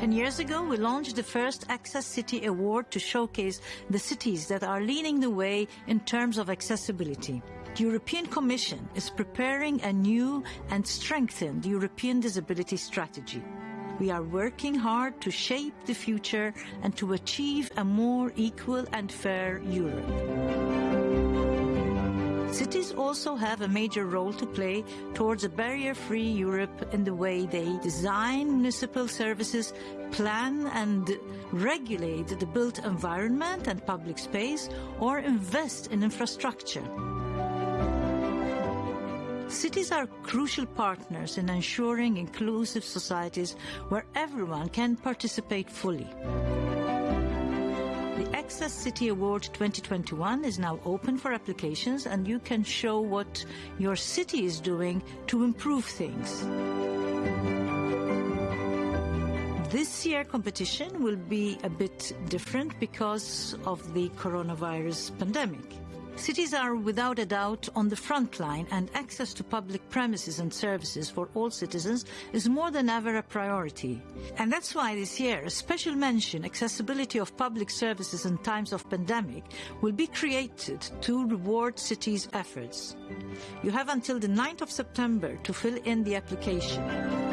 Ten years ago, we launched the first Access City Award to showcase the cities that are leading the way in terms of accessibility. The European Commission is preparing a new and strengthened European disability strategy. We are working hard to shape the future and to achieve a more equal and fair Europe. Cities also have a major role to play towards a barrier-free Europe in the way they design municipal services, plan and regulate the built environment and public space, or invest in infrastructure. Cities are crucial partners in ensuring inclusive societies where everyone can participate fully. The Access City Award 2021 is now open for applications and you can show what your city is doing to improve things. This year competition will be a bit different because of the coronavirus pandemic. Cities are without a doubt on the front line and access to public premises and services for all citizens is more than ever a priority. And that's why this year a special mention accessibility of public services in times of pandemic will be created to reward cities' efforts. You have until the 9th of September to fill in the application.